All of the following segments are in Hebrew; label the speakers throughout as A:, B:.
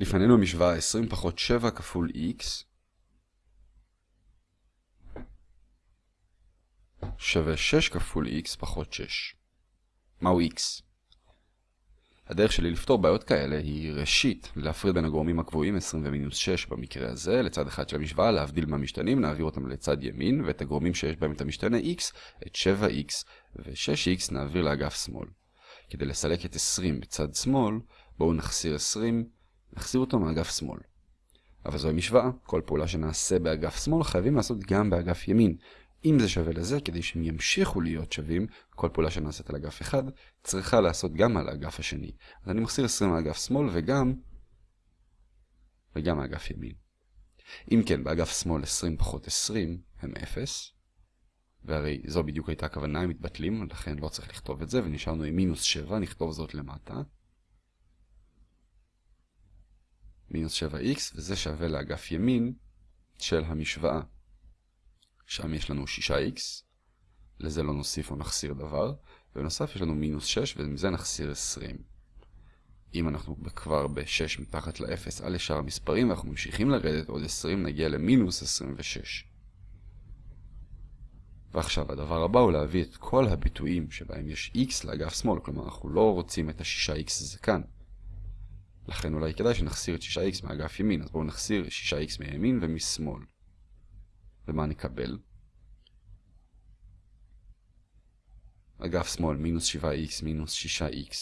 A: לפנינו המשוואה 20 פחות 7 כפול x שווה 6 כפול x פחות 6. מהו x? הדרך שלי לפתור בעיות כאלה היא ראשית להפריד בין הגורמים הקבועים 20 ומינוס 6 במקרה הזה לצד אחד של המשוואה, להבדיל מהמשתנים, נעביר אותם לצד ימין ואת הגורמים שיש בהם את המשתנה x, את 7x ו-6x נעביר לאגף שמאל. כדי לסלק את 20 בצד שמאל, בואו נחסיר 20, נחסיר אותו מאגף שמאל. אבל זוהי משוואה, כל פעולה שנעשה באגף שמאל חייבים לעשות גם באגף ימין, אם זה שווה לזה, כדי שהם ימשיכו להיות שווים, כל פעולה שנעשית על אגף אחד, צריכה לעשות גם על האגף השני. אז אני מחסיר 20 מאגף שמאל וגם, וגם מאגף ימין. אם כן, באגף שמאל 20 פחות 20 הם 0, והרי זו בדיוק הייתה הכוונה, הם מתבטלים, לכן לא צריך לכתוב את זה, ונשארנו עם מינוס 7, נכתוב זאת למטה. מינוס 7x, וזה שווה לאגף ימין של המשוואה. שם יש לנו 6x, לזה לא נוסיף או נחסיר דבר, ובנוסף יש לנו מינוס 6, ומזה נחסיר 20. אם אנחנו כבר ב-6 מתחת ל-0 על ישר המספרים, ואנחנו ממשיכים לרדת עוד 20, נגיע למינוס 26. ועכשיו הדבר הבא הוא להביא את כל הביטויים שבהם יש x לאגף שמאל, כלומר אנחנו לא רוצים את ה-6x הזה כאן. לכן אולי כדאי שנחסיר את 6x מאגף ימין, אז בואו נחסיר 6x מימין ומשמאל. ומה נקבל? אגף שמאל, מינוס 7x מינוס 6x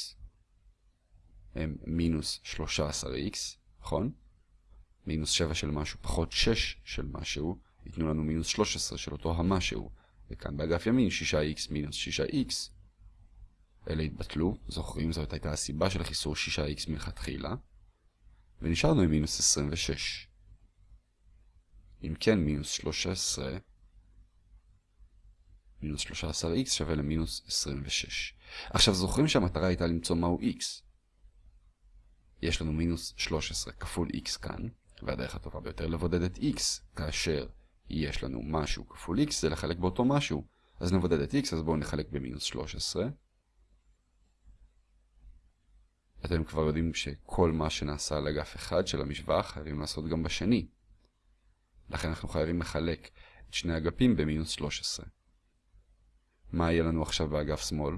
A: הם מינוס 13x, נכון? מינוס 7 של משהו פחות 6 של משהו, ייתנו לנו מינוס 13 של אותו המשהו. וכאן באגף ימין 6x מינוס 6x. אלה התבטלו, זוכרים, זאת הייתה הסיבה של החיסור 6x מלכתחילה. ונשארנו עם מינוס 26. אם כן, מינוס 13, מינוס 13x שווה למינוס 26. עכשיו זוכרים שהמטרה הייתה למצוא מהו x. יש לנו מינוס 13 כפול x כאן, והדרך הטובה ביותר לבודד את x, כאשר יש לנו משהו כפול x, זה לחלק באותו משהו. אז נבודד את x, אז בואו נחלק במינוס 13. אתם כבר יודעים שכל מה שנעשה על אגף אחד של המשוואה חייבים לעשות גם בשני. לכן אנחנו חייבים לחלק את שני אגפים במינוס 13. מה יהיה לנו עכשיו באגף שמאל?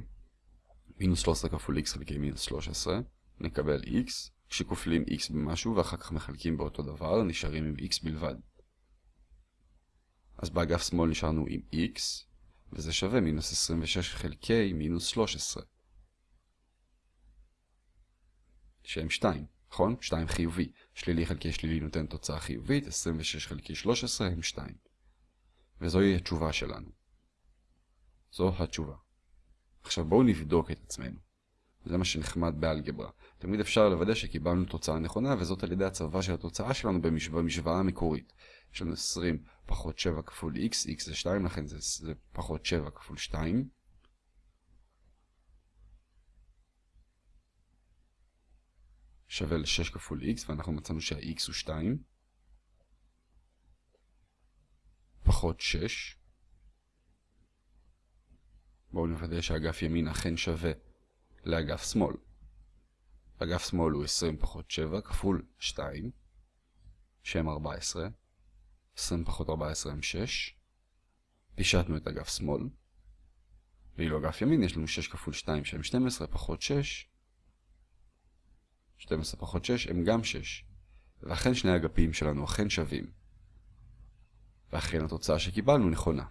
A: מינוס 13 כפול x חלקי מינוס 13, נקבל x, כשכופלים x במשהו ואחר כך מחלקים באותו דבר, נשארים עם x בלבד. אז באגף שמאל נשארנו עם x, וזה שווה מינוס 26 חלקי מינוס 13. שהם 2, נכון? 2 חיובי. שלילי חלקי שלילי נותן תוצאה חיובית, 26 חלקי 13 הם 2. וזוהי התשובה שלנו. זו התשובה. עכשיו בואו נבדוק את עצמנו. זה מה שנחמד באלגברה. תמיד אפשר לוודא שקיבלנו תוצאה נכונה, וזאת על ידי הצבה של התוצאה שלנו במשוואה המקורית. יש לנו 20 פחות 7 כפול x, x זה 2, לכן זה, זה פחות 7 כפול 2. שווה ל-6 כפול x, ואנחנו מצאנו שה-x הוא 2. פחות 6. בואו נוודא שאגף ימין אכן שווה לאגף שמאל. אגף שמאל הוא 20 פחות 7 כפול 2, שהם 14. 20 פחות 14 הם 6. פישטנו את אגף שמאל. ואילו אגף ימין יש לנו 6 כפול 2 שהם 12 פחות 6. 12 פחות 6 הם גם 6. ואכן שני אגפים שלנו אכן שווים. ואכן התוצאה שקיבלנו נכונה.